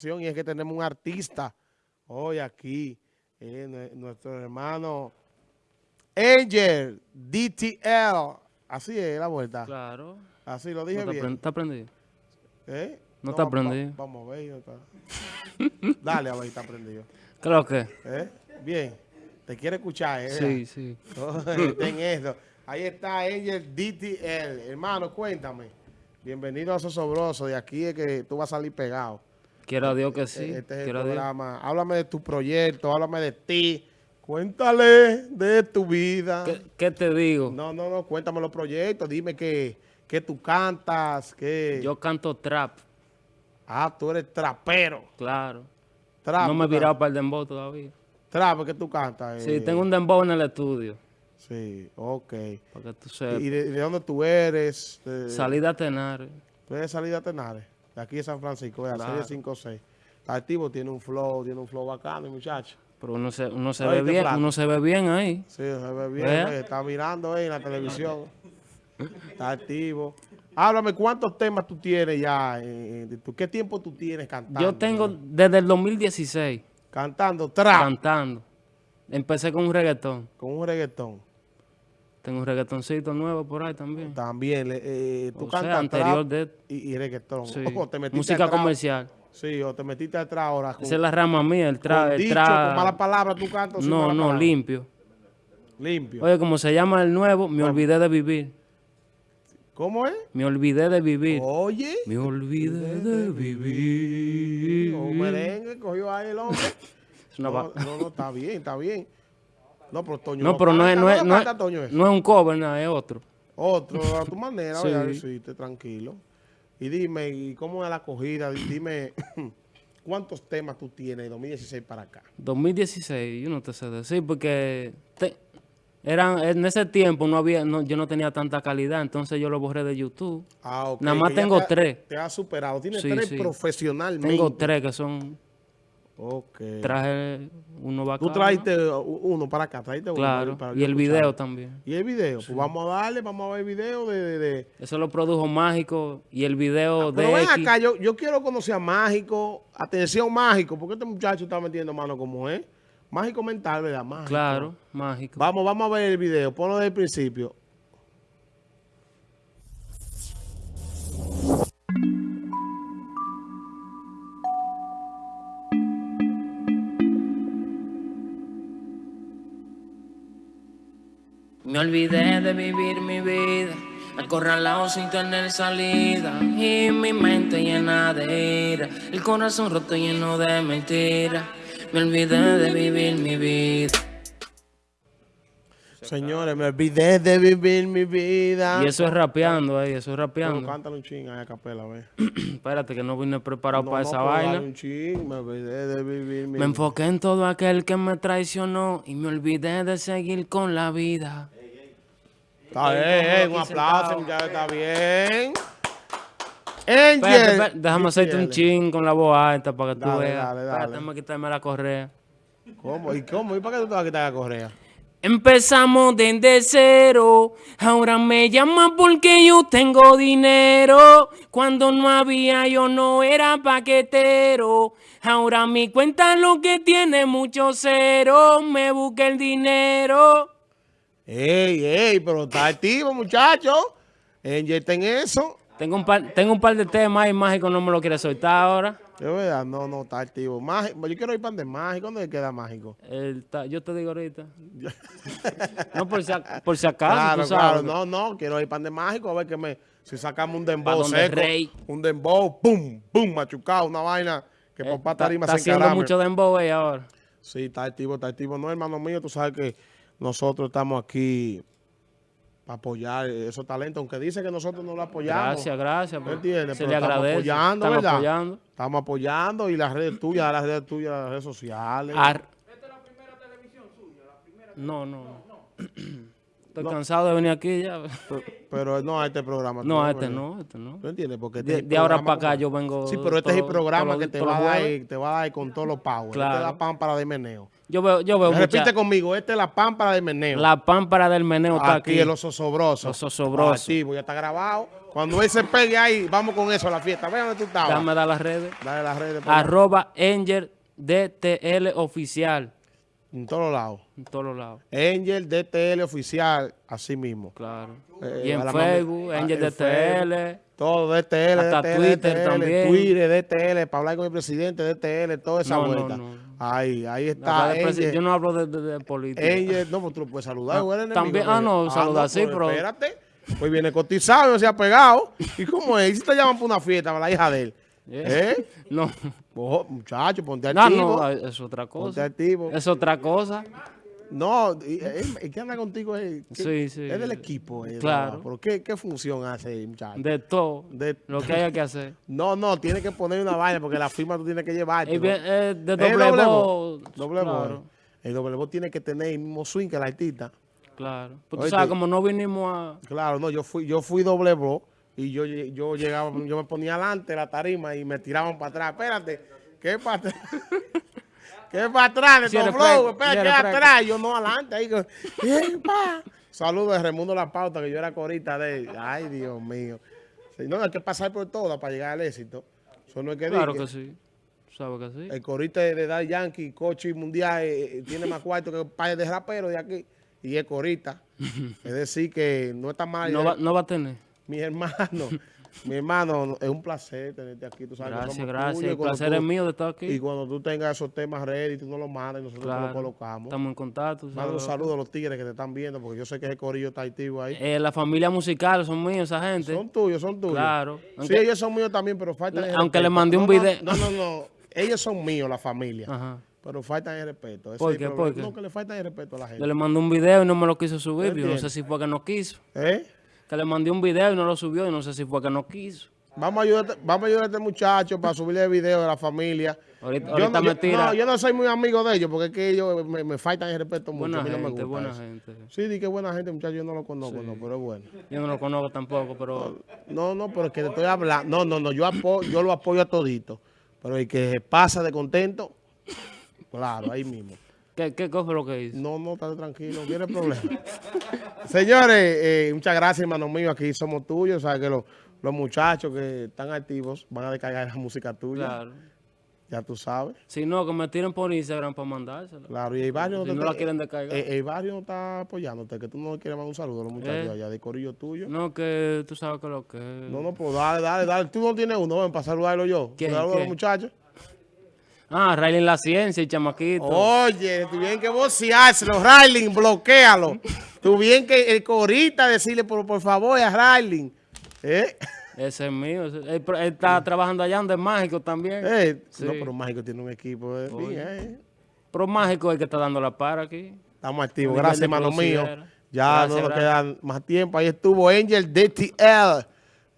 y es que tenemos un artista hoy aquí, eh, nuestro hermano Angel DTL. Así es la vuelta. Claro. Así lo dije bien. ¿Está prendido? ¿Eh? No, está prendido. vamos a ver. Dale a ver está prendido. Creo que. ¿Eh? Bien. Te quiere escuchar, ¿eh? Sí, sí. Ten eso. Ahí está Angel DTL. Hermano, cuéntame. Bienvenido a Sosobroso. De aquí es que tú vas a salir pegado. Quiero a Dios que sí. Este es el programa. Háblame de tu proyecto, háblame de ti. Cuéntale de tu vida. ¿Qué, te digo? No, no, no, cuéntame los proyectos. Dime que, que tú cantas, que... Yo canto trap. Ah, tú eres trapero. Claro. Trap, no me he virado para el dembow todavía. Trap, que tú cantas. Sí, tengo un dembow en el estudio. Sí, ok. Para que tú sepas. ¿Y de, dónde tú eres? Salida a Tenares. ¿Tú eres salida a Tenares? De aquí de San Francisco, de la serie 5-6. Está activo, tiene un flow, tiene un flow bacano, muchacho. Pero uno se, uno se ve bien, uno se ve bien ahí. Sí, se ve bien, está mirando ahí en la televisión. está activo. Háblame, ¿cuántos temas tú tienes ya? ¿Qué tiempo tú tienes cantando? Yo tengo desde el 2016. ¿Cantando trap? Cantando. Empecé con un reggaetón. Con un reggaetón. Tengo un reggaetoncito nuevo por ahí también. También. Eh, tú cantas anterior de... y, y reggaetón. Sí. Música comercial. Sí, o te metiste atrás ahora. Esa es la rama mía, el tra... el tra... con malas palabras tú cantas. No, no, limpio. Limpio. Oye, como se llama el nuevo, me olvidé de vivir. ¿Cómo es? Me olvidé de vivir. Oye. Me olvidé de vivir. Un merengue cogió ahí el hombre. no, no, no, está bien, está bien. No, pero Toño no, pero no, es, no, es, no, es, no es un cover, nada, es otro. Otro, a tu manera, sí. decirte, tranquilo. Y dime, ¿y cómo es la acogida? Dime, ¿cuántos temas tú tienes de 2016 para acá? 2016, yo no te sé decir, porque eran, en ese tiempo no había, no, yo no tenía tanta calidad, entonces yo lo borré de YouTube. Ah, Nada más tengo tres. Te has superado, tienes tres profesionalmente. Tengo tres que son Ok. Traje uno bacano. Tú trajiste uno para acá, trajiste claro, uno. Claro, y el video también. ¿Y el video? Pues vamos a darle, vamos a ver el video de... Eso lo produjo Mágico y el video ah, de Pero ven acá, yo, yo quiero conocer a Mágico. Atención, Mágico, porque este muchacho está metiendo mano como es. Mágico mental, ¿verdad? Mágico. Claro, Mágico. Vamos, vamos a ver el video. Ponlo desde el principio. Me olvidé de vivir mi vida, acorralado sin tener salida. Y mi mente llena de ira, el corazón roto lleno de mentiras. Me olvidé de vivir mi vida. Señores, me olvidé de vivir mi vida. Y eso es rapeando ahí, eso es rapeando. No, cántalo un ching ahí a capela, ve. Espérate, que no vine preparado para esa vaina. Un ching, me olvidé de vivir mi Me enfoqué en todo aquel que me traicionó y me olvidé de seguir con la vida. Está bien, un aplauso, ya está bien. Angel. déjame hacerte un ching con la voz alta para que tú veas. Dale, dale. Espérate, quitarme la correa. ¿Cómo? ¿Y cómo? ¿Y para qué tú te vas a quitar la correa? Empezamos desde cero, ahora me llaman porque yo tengo dinero. Cuando no había yo no era paquetero, ahora mi cuenta lo que tiene mucho cero, me busqué el dinero. Ey, ey, pero está activo, muchacho. en eso. Tengo un par, tengo un par de temas y mágico no me lo quiere soltar ahora. De verdad, no, no, está activo. Mágico, yo quiero ir pan de mágico. ¿Dónde queda mágico? yo te digo ahorita. no, por si, por si acaso, claro, Claro, no, no, quiero ir pan de mágico a ver que me, si sacamos un dembow seco, rey. un dembow, pum, pum, machucado, una vaina que por pata tarima se Está haciendo mucho dembow ahora. Sí, está activo, está activo. No, hermano mío, tú sabes que nosotros estamos aquí para apoyar esos talentos, aunque dice que nosotros no lo apoyamos. Gracias, gracias. ¿Me entiendes? Se le agradece. Estamos apoyando, estamos ¿verdad? Apoyando. Estamos apoyando y las redes tuyas, las redes tuyas, las redes sociales. ¿Esta es la primera televisión suya? La primera no, no. no. Estoy cansado de venir aquí ya. Pero, no a este programa. No, a este no, este no. ¿Tú entiendes? Porque este de, ahora para acá yo vengo... Sí, pero este es el programa que te va, a dar, te va a dar con todos los power. Claro. Esta es la pámpara de meneo. Yo veo, yo veo Repite conmigo, esta es la pámpara del meneo. La pámpara del meneo está aquí. Aquí el oso sobroso. Oso sobroso. ya está grabado. Cuando él se pegue ahí, vamos con eso a la fiesta. Ve donde tú estabas. Dar las redes. Dale las redes. ahí. Arroba Angel DTL Oficial. En todos lados. En todos los lados. Angel DTL oficial, así mismo. Claro. Eh, y en Facebook, Angel Facebook. DTL. Todo DTL, Hasta DTL, Twitter DTL, también. Twitter, DTL, para hablar con el presidente, DTL, toda esa No, no, vuelta. no. Ahí, ahí está. Yo no hablo de, de- de política. Angel, no, pues tú lo puedes saludar. Ah, el también- ah, no, saludar sí, pues, pero- Espérate. Pues viene cotizado, no se ha pegado. ¿Y cómo es? ¿Y si te llaman para una fiesta, para la hija de él? Yeah. ¿Eh? No, Ojo, muchacho, ponte no, activo. no, es otra ponte cosa. activo. Es otra cosa. No, y ¿qué anda contigo? Es, ¿Qué- Sí, sí. Es del equipo. eh, Claro. no, pero ¿qué, ¿qué función hace, muchacho? De todo. De- Lo que haya que hacer. No, no, tiene que poner una vaina porque la firma tú tienes que bien, eh, de doble, doble voz. voz. Doble voz. claro, El doble voz tiene que tener el mismo swing que el artista. claro. Pues tú sabes, como no vinimos a... Claro, no, yo fui, yo fui doble voz y yo, yo llegaba, yo me ponía adelante de la tarima y me tiraban para atrás. Espérate, ¿qué para atrás? ¿Qué para atrás? De eres flow, espera, si ¿qué eres fresco. atrás? Yo no adelante. Ahí. Saludos de Remundo La Pauta, que yo era corita de él. Ay, Dios mío. No, hay que pasar por todas para llegar al éxito. Eso no es que Claro diga. que sí. Sabes que sí. El corista de Daddy Yankee, coche mundial, eh, eh, tiene más cuarto que un par de raperos de aquí. Y es corista. es decir, que no está mal. No va, no va a tener. Mi hermano, mi hermano, es un placer tenerte aquí. Tú sabes Gracias, gracias. tuyos y El placer tú- es mío de estar Y aquí. cuando tú tengas esos temas ready, tú nos los mandas y nosotros te Claro. los colocamos. Estamos en contacto. ¿sabes? un saludo a los tigres que te están viendo, porque yo sé que ese corillo está activo ahí. Eh, la familia musical son míos, esa gente. Son tuyos, son tuyos. Claro. Sí, ellos son míos también, pero faltan el Aunque le respeto. mandé un No, video. No, no, no. Ellos son míos, la familia. Ajá. Pero faltan el respeto. Ese ¿Por qué? ¿Por qué? No, que le faltan el respeto a la Yo gente. le mandé un video y no me lo quiso subir. Yo no sé si fue que no quiso. ¿Eh? Que le mandé un video y no lo subió y no sé si fue que no quiso. Vamos a ayudar, vamos a ayudar a este muchacho para subirle el video de la familia. Ahorita, Yo ahorita no, me yo- tira. no, yo no soy muy amigo de ellos porque es que ellos me, me faltan el respeto mucho. buena a mí no me gente, gusta buena eso. gente. Sí, di que buena gente, muchacho, yo no lo conozco, no, pero es bueno. Yo no lo conozco tampoco, pero No, no, pero es que te estoy hablando. No, no, no, yo, apo- yo lo apoyo a todito. Pero el que pasa de contento, claro, ahí mismo. ¿Qué, qué cosa lo que hizo? No, no, está tranquilo, no tiene problema. Señores, eh, muchas gracias, hermano mío. Aquí somos tuyos. Sabes que los, los muchachos que están activos van a descargar la música tuya. Claro. Ya tú sabes. Si no, que me tiren por Instagram para mandársela. Claro, y el barrio Si te no la quieren descargar. eh, el barrio no está apoyándote, que tú no quieres mandar un saludo a los muchachos Eh. allá de corillo tuyo. No, que tú sabes que lo que No, no, pues dale, dale, dale. Tú no tienes uno, ven para saludarlo yo. ¿Quién, Saludo a los quién? muchachos. Ah, en la ciencia, el chamaquito. Oye, tú bien que voceárselo, Riley, bloquealo. tú bien que el corita decirle, por, por favor, a Riley. ¿Eh? Ese es mío. ese- él, está trabajando allá donde es mágico también. Eh, Sí. No, pero Mágico tiene un equipo. eh, bien, eh. Pero mágico es el que está dando la para aquí. Estamos activos. Gracias, hermano mío. Ya Gracias, no nos queda más tiempo. Ahí estuvo Angel DTL.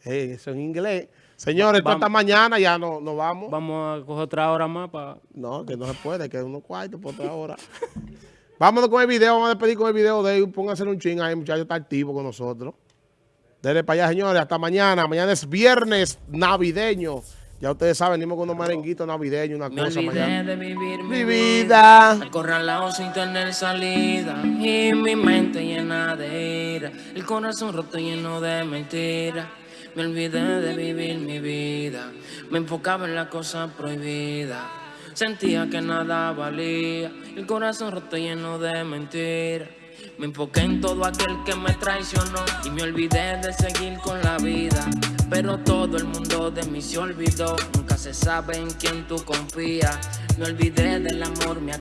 Eh, eso en inglés. Señores, esto Vamos. hasta mañana. Ya no, nos vamos. Vamos a coger otra hora más para... No, que no se puede, que unos cuartos por otra hora. Vámonos con el video, vamos a despedir con el video de él. Pónganse un ching ahí, muchachos, está activo con nosotros. Dele para allá, señores, hasta mañana. Mañana es viernes navideño. Ya ustedes saben, venimos con unos merenguitos navideños, una Me cosa mañana. de vivir Mi vida. Acorralado sin tener salida y mi mente llena de ira, el corazón roto lleno de mentiras. Me olvidé de vivir mi vida, me enfocaba en la cosa prohibida. Sentía que nada valía, el corazón roto lleno de mentiras. Me enfoqué en todo aquel que me traicionó y me olvidé de seguir con la vida. Pero todo el mundo de mí se olvidó, nunca se sabe en quién tú confías. Me olvidé del amor, me